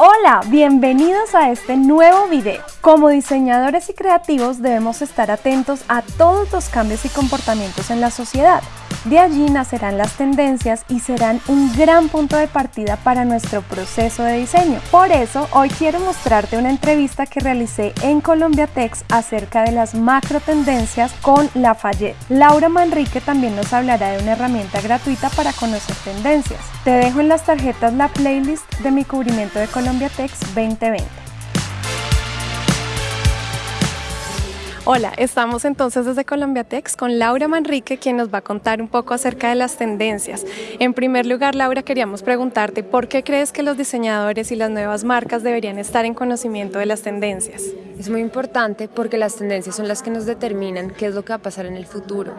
Hola, bienvenidos a este nuevo video. Como diseñadores y creativos debemos estar atentos a todos los cambios y comportamientos en la sociedad. De allí nacerán las tendencias y serán un gran punto de partida para nuestro proceso de diseño. Por eso, hoy quiero mostrarte una entrevista que realicé en Colombia Tex acerca de las macro tendencias con Lafayette. Laura Manrique también nos hablará de una herramienta gratuita para conocer tendencias. Te dejo en las tarjetas la playlist de mi cubrimiento de Colombia Tex 2020. Hola, estamos entonces desde Colombia Tex con Laura Manrique, quien nos va a contar un poco acerca de las tendencias. En primer lugar, Laura, queríamos preguntarte por qué crees que los diseñadores y las nuevas marcas deberían estar en conocimiento de las tendencias. Es muy importante porque las tendencias son las que nos determinan qué es lo que va a pasar en el futuro.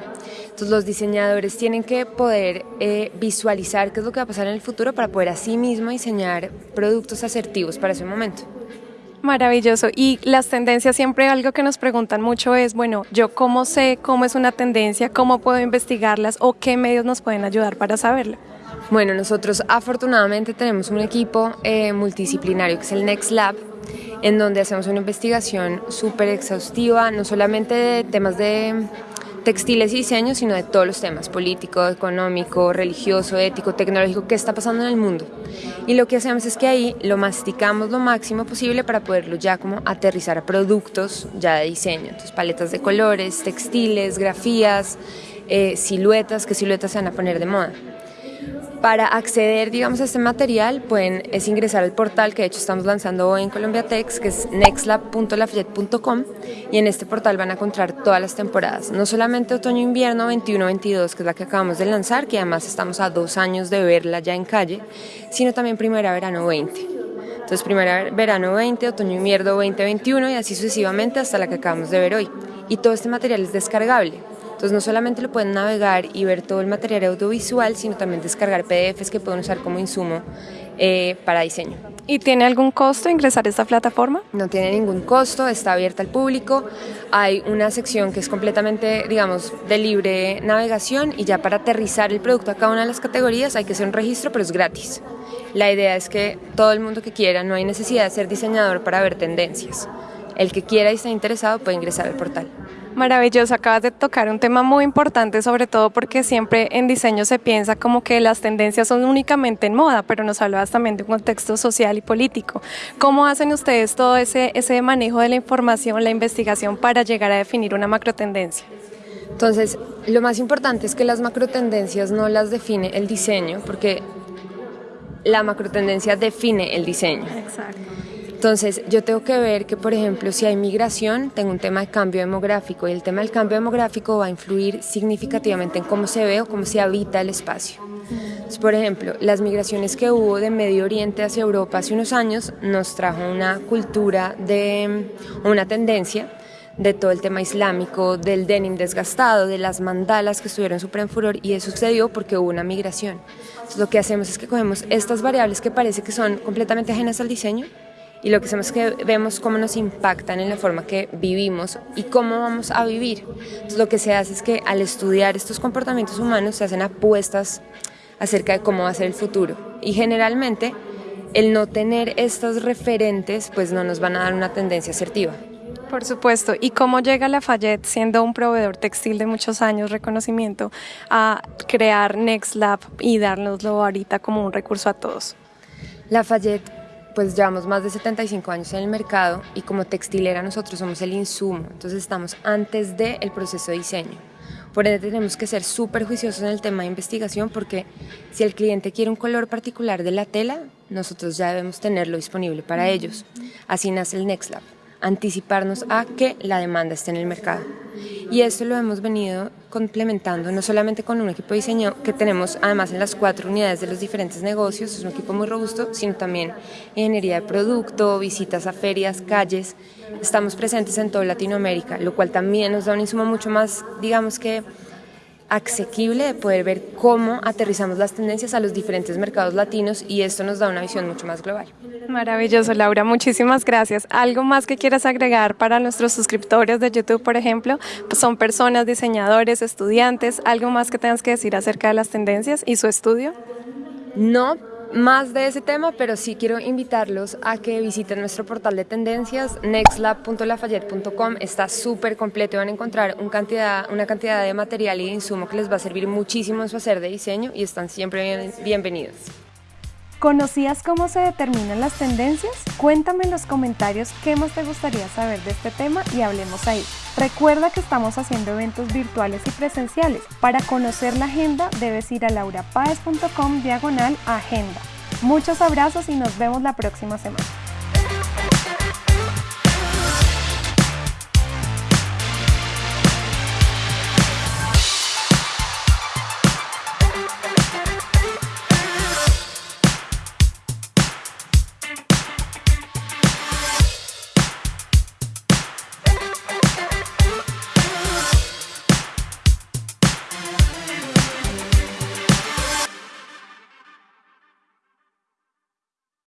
Entonces los diseñadores tienen que poder eh, visualizar qué es lo que va a pasar en el futuro para poder así mismo diseñar productos asertivos para ese momento. Maravilloso. Y las tendencias, siempre algo que nos preguntan mucho es, bueno, yo cómo sé cómo es una tendencia, cómo puedo investigarlas o qué medios nos pueden ayudar para saberlo. Bueno, nosotros afortunadamente tenemos un equipo eh, multidisciplinario que es el Next Lab, en donde hacemos una investigación súper exhaustiva, no solamente de temas de textiles y diseño, sino de todos los temas, político, económico, religioso, ético, tecnológico, qué está pasando en el mundo. Y lo que hacemos es que ahí lo masticamos lo máximo posible para poderlo ya como aterrizar a productos ya de diseño, entonces paletas de colores, textiles, grafías, eh, siluetas, qué siluetas se van a poner de moda. Para acceder, digamos, a este material, pueden es ingresar al portal que de hecho estamos lanzando hoy en Colombia Tex, que es nextlab.lafayette.com y en este portal van a encontrar todas las temporadas, no solamente otoño-invierno 21-22, que es la que acabamos de lanzar, que además estamos a dos años de verla ya en calle, sino también primavera-verano 20. Entonces, primavera-verano 20, otoño-invierno 2021 y así sucesivamente hasta la que acabamos de ver hoy. Y todo este material es descargable. Entonces no solamente lo pueden navegar y ver todo el material audiovisual, sino también descargar PDFs que pueden usar como insumo eh, para diseño. ¿Y tiene algún costo ingresar a esta plataforma? No tiene ningún costo, está abierta al público. Hay una sección que es completamente, digamos, de libre navegación y ya para aterrizar el producto a cada una de las categorías hay que hacer un registro, pero es gratis. La idea es que todo el mundo que quiera, no hay necesidad de ser diseñador para ver tendencias. El que quiera y está interesado puede ingresar al portal. Maravilloso, acabas de tocar un tema muy importante, sobre todo porque siempre en diseño se piensa como que las tendencias son únicamente en moda, pero nos hablabas también de un contexto social y político. ¿Cómo hacen ustedes todo ese, ese manejo de la información, la investigación para llegar a definir una macro tendencia? Entonces, lo más importante es que las macro tendencias no las define el diseño, porque la macro tendencia define el diseño. Exacto. Entonces, yo tengo que ver que, por ejemplo, si hay migración, tengo un tema de cambio demográfico y el tema del cambio demográfico va a influir significativamente en cómo se ve o cómo se habita el espacio. por ejemplo, las migraciones que hubo de Medio Oriente hacia Europa hace unos años nos trajo una cultura de una tendencia de todo el tema islámico, del denim desgastado, de las mandalas que estuvieron súper en furor y eso sucedió porque hubo una migración. Entonces, lo que hacemos es que cogemos estas variables que parece que son completamente ajenas al diseño y lo que hacemos es que vemos cómo nos impactan en la forma que vivimos y cómo vamos a vivir. Entonces, lo que se hace es que al estudiar estos comportamientos humanos se hacen apuestas acerca de cómo va a ser el futuro y generalmente el no tener estos referentes pues no nos van a dar una tendencia asertiva. Por supuesto. ¿Y cómo llega Lafayette, siendo un proveedor textil de muchos años, reconocimiento, a crear Next Lab y dárnoslo ahorita como un recurso a todos? Lafayette pues llevamos más de 75 años en el mercado y como textilera nosotros somos el insumo, entonces estamos antes del proceso de diseño. Por ende tenemos que ser súper juiciosos en el tema de investigación porque si el cliente quiere un color particular de la tela, nosotros ya debemos tenerlo disponible para ellos. Así nace el Next Lab anticiparnos a que la demanda esté en el mercado. Y esto lo hemos venido complementando no solamente con un equipo de diseño que tenemos además en las cuatro unidades de los diferentes negocios, es un equipo muy robusto, sino también ingeniería de producto, visitas a ferias, calles. Estamos presentes en toda Latinoamérica, lo cual también nos da un insumo mucho más, digamos que asequible de poder ver cómo aterrizamos las tendencias a los diferentes mercados latinos y esto nos da una visión mucho más global. Maravilloso, Laura. Muchísimas gracias. ¿Algo más que quieras agregar para nuestros suscriptores de YouTube, por ejemplo? Pues son personas, diseñadores, estudiantes. ¿Algo más que tengas que decir acerca de las tendencias y su estudio? No, más de ese tema, pero sí quiero invitarlos a que visiten nuestro portal de tendencias, nextlab.lafayette.com. Está súper completo, van a encontrar una cantidad, una cantidad de material y de insumo que les va a servir muchísimo en su hacer de diseño y están siempre bienvenidos. ¿Conocías cómo se determinan las tendencias? Cuéntame en los comentarios qué más te gustaría saber de este tema y hablemos ahí. Recuerda que estamos haciendo eventos virtuales y presenciales. Para conocer la agenda debes ir a laurapaez.com diagonal agenda. Muchos abrazos y nos vemos la próxima semana.